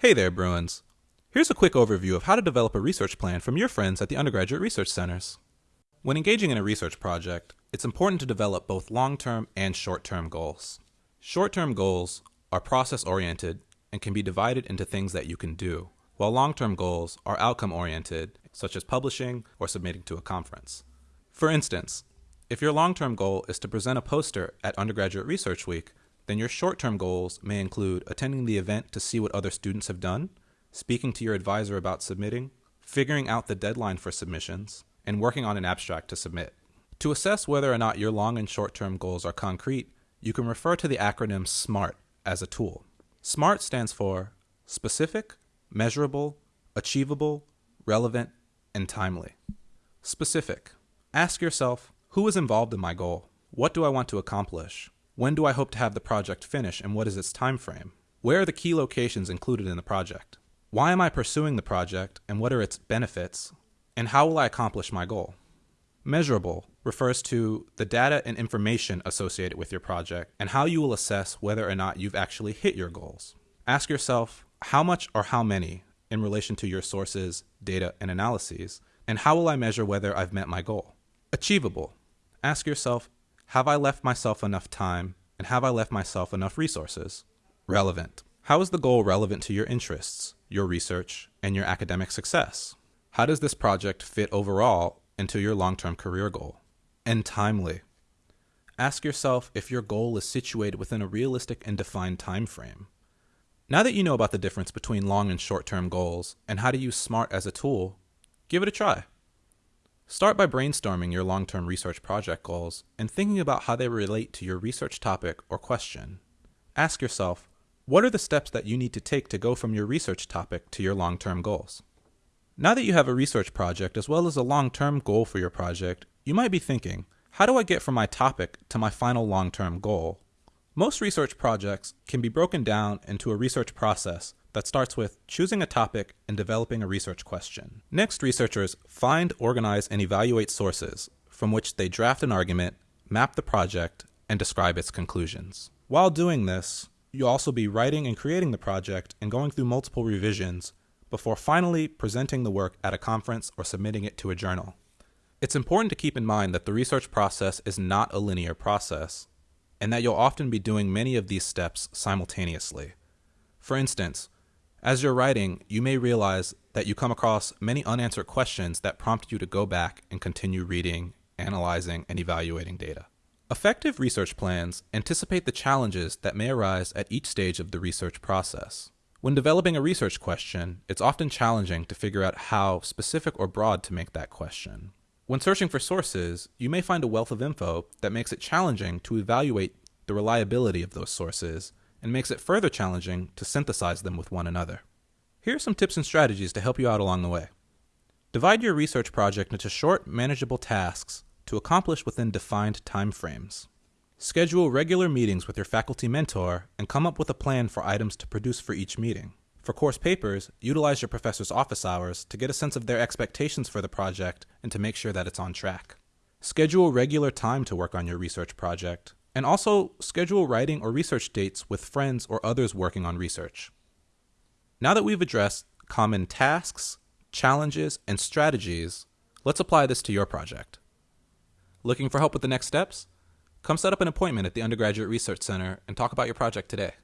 Hey there, Bruins. Here's a quick overview of how to develop a research plan from your friends at the undergraduate research centers. When engaging in a research project, it's important to develop both long-term and short-term goals. Short-term goals are process-oriented and can be divided into things that you can do, while long-term goals are outcome-oriented, such as publishing or submitting to a conference. For instance, if your long-term goal is to present a poster at Undergraduate Research Week, then your short-term goals may include attending the event to see what other students have done, speaking to your advisor about submitting, figuring out the deadline for submissions, and working on an abstract to submit. To assess whether or not your long and short-term goals are concrete, you can refer to the acronym SMART as a tool. SMART stands for specific, measurable, achievable, relevant, and timely. Specific. Ask yourself, who is involved in my goal? What do I want to accomplish? When do I hope to have the project finish and what is its time frame? Where are the key locations included in the project? Why am I pursuing the project and what are its benefits? And how will I accomplish my goal? Measurable refers to the data and information associated with your project and how you will assess whether or not you've actually hit your goals. Ask yourself how much or how many in relation to your sources, data, and analyses, and how will I measure whether I've met my goal? Achievable Ask yourself, have I left myself enough time and have I left myself enough resources? Relevant. How is the goal relevant to your interests, your research, and your academic success? How does this project fit overall into your long-term career goal? And timely. Ask yourself if your goal is situated within a realistic and defined time frame. Now that you know about the difference between long and short-term goals and how to use SMART as a tool, give it a try. Start by brainstorming your long-term research project goals and thinking about how they relate to your research topic or question. Ask yourself, what are the steps that you need to take to go from your research topic to your long-term goals? Now that you have a research project as well as a long-term goal for your project, you might be thinking, how do I get from my topic to my final long-term goal? Most research projects can be broken down into a research process that starts with choosing a topic and developing a research question. Next, researchers find, organize, and evaluate sources from which they draft an argument, map the project, and describe its conclusions. While doing this, you'll also be writing and creating the project and going through multiple revisions before finally presenting the work at a conference or submitting it to a journal. It's important to keep in mind that the research process is not a linear process, and that you'll often be doing many of these steps simultaneously. For instance, as you're writing, you may realize that you come across many unanswered questions that prompt you to go back and continue reading, analyzing, and evaluating data. Effective research plans anticipate the challenges that may arise at each stage of the research process. When developing a research question, it's often challenging to figure out how specific or broad to make that question. When searching for sources, you may find a wealth of info that makes it challenging to evaluate the reliability of those sources and makes it further challenging to synthesize them with one another. Here are some tips and strategies to help you out along the way. Divide your research project into short, manageable tasks to accomplish within defined timeframes. Schedule regular meetings with your faculty mentor and come up with a plan for items to produce for each meeting. For course papers, utilize your professor's office hours to get a sense of their expectations for the project and to make sure that it's on track. Schedule regular time to work on your research project and also schedule writing or research dates with friends or others working on research. Now that we've addressed common tasks, challenges, and strategies, let's apply this to your project. Looking for help with the next steps? Come set up an appointment at the Undergraduate Research Center and talk about your project today.